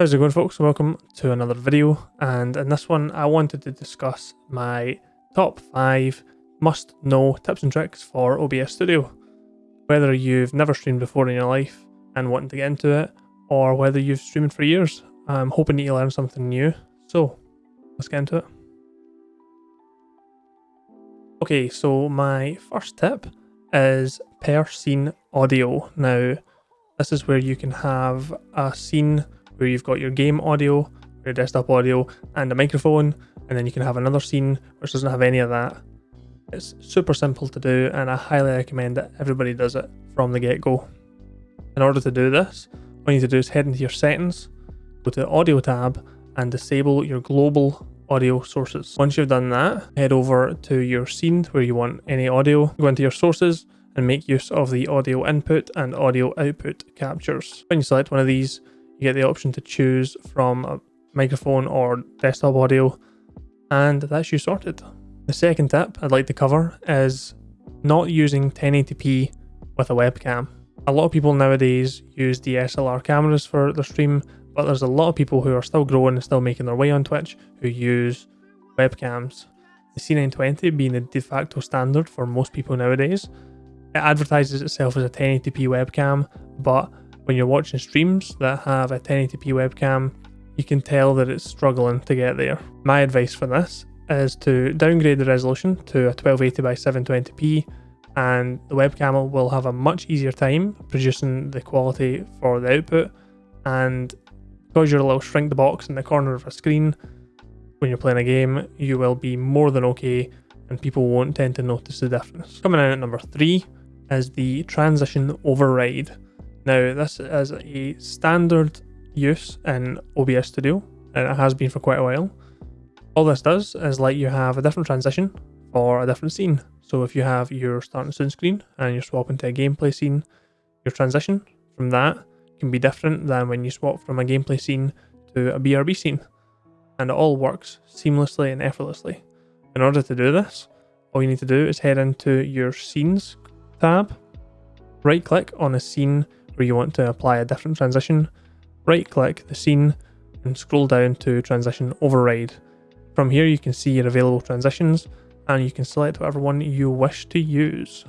How's it going folks? Welcome to another video and in this one I wanted to discuss my top 5 must know tips and tricks for OBS Studio. Whether you've never streamed before in your life and wanting to get into it or whether you've streamed for years, I'm hoping that you learn something new. So let's get into it. Okay, so my first tip is per scene audio. Now this is where you can have a scene where you've got your game audio, your desktop audio, and a microphone, and then you can have another scene which doesn't have any of that. It's super simple to do, and I highly recommend that everybody does it from the get-go. In order to do this, all you need to do is head into your settings, go to the audio tab, and disable your global audio sources. Once you've done that, head over to your scene where you want any audio, go into your sources, and make use of the audio input and audio output captures. When you select one of these, you get the option to choose from a microphone or desktop audio, and that's you sorted. The second tip I'd like to cover is not using 1080p with a webcam. A lot of people nowadays use DSLR cameras for their stream, but there's a lot of people who are still growing and still making their way on Twitch who use webcams. The C920 being the de facto standard for most people nowadays, it advertises itself as a 1080p webcam, but when you're watching streams that have a 1080p webcam, you can tell that it's struggling to get there. My advice for this is to downgrade the resolution to a 1280 by 720p and the webcam will have a much easier time producing the quality for the output and because you're a little shrink the box in the corner of a screen when you're playing a game you will be more than okay and people won't tend to notice the difference. Coming in at number 3 is the transition override. Now, this is a standard use in OBS Studio, and it has been for quite a while. All this does is let you have a different transition for a different scene. So if you have your starting soon screen and you're swapping to a gameplay scene, your transition from that can be different than when you swap from a gameplay scene to a BRB scene. And it all works seamlessly and effortlessly. In order to do this, all you need to do is head into your scenes tab, right click on a scene where you want to apply a different transition, right click the scene and scroll down to transition override. From here you can see your available transitions and you can select whatever one you wish to use.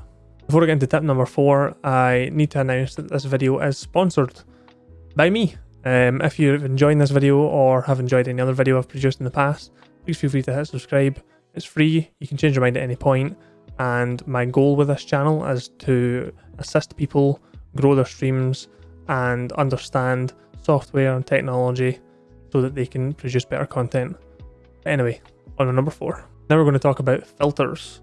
Before I get into tip number 4, I need to announce that this video is sponsored by me. Um, if you're enjoying this video or have enjoyed any other video I've produced in the past, please feel free to hit subscribe. It's free, you can change your mind at any point, and my goal with this channel is to assist people grow their streams and understand software and technology so that they can produce better content. Anyway, on to number four. Now we're going to talk about filters.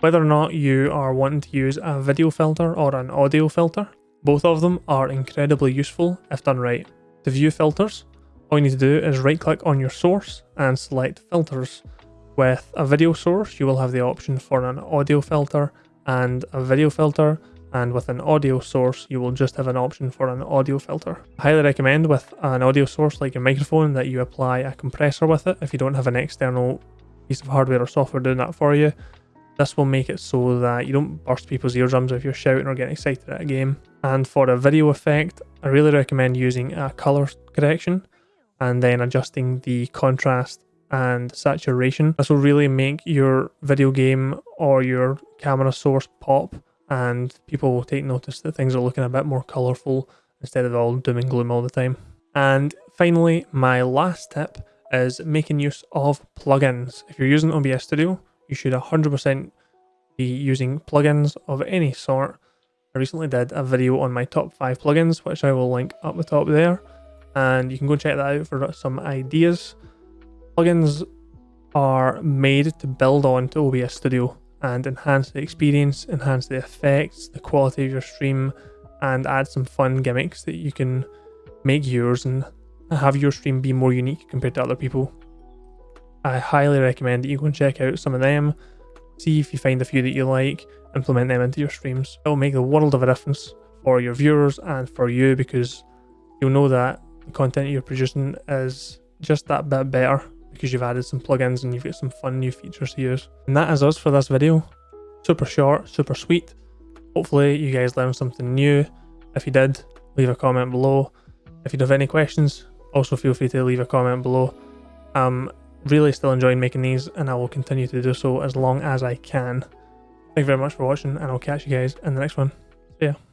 Whether or not you are wanting to use a video filter or an audio filter, both of them are incredibly useful if done right. To view filters, all you need to do is right click on your source and select filters. With a video source, you will have the option for an audio filter and a video filter and with an audio source you will just have an option for an audio filter. I highly recommend with an audio source like a microphone that you apply a compressor with it if you don't have an external piece of hardware or software doing that for you. This will make it so that you don't burst people's eardrums if you're shouting or getting excited at a game. And for a video effect, I really recommend using a color correction and then adjusting the contrast and saturation. This will really make your video game or your camera source pop and people will take notice that things are looking a bit more colourful instead of all doom and gloom all the time. And finally, my last tip is making use of plugins. If you're using OBS Studio, you should 100% be using plugins of any sort. I recently did a video on my top 5 plugins, which I will link up the top there, and you can go check that out for some ideas. Plugins are made to build on to OBS Studio and enhance the experience, enhance the effects, the quality of your stream, and add some fun gimmicks that you can make yours and have your stream be more unique compared to other people. I highly recommend that you go and check out some of them, see if you find a few that you like, implement them into your streams. It will make a world of a difference for your viewers and for you because you'll know that the content you're producing is just that bit better because you've added some plugins and you've got some fun new features to use. And that is us for this video. Super short, super sweet. Hopefully you guys learned something new. If you did, leave a comment below. If you have any questions, also feel free to leave a comment below. I'm really still enjoying making these and I will continue to do so as long as I can. Thank you very much for watching and I'll catch you guys in the next one. See ya.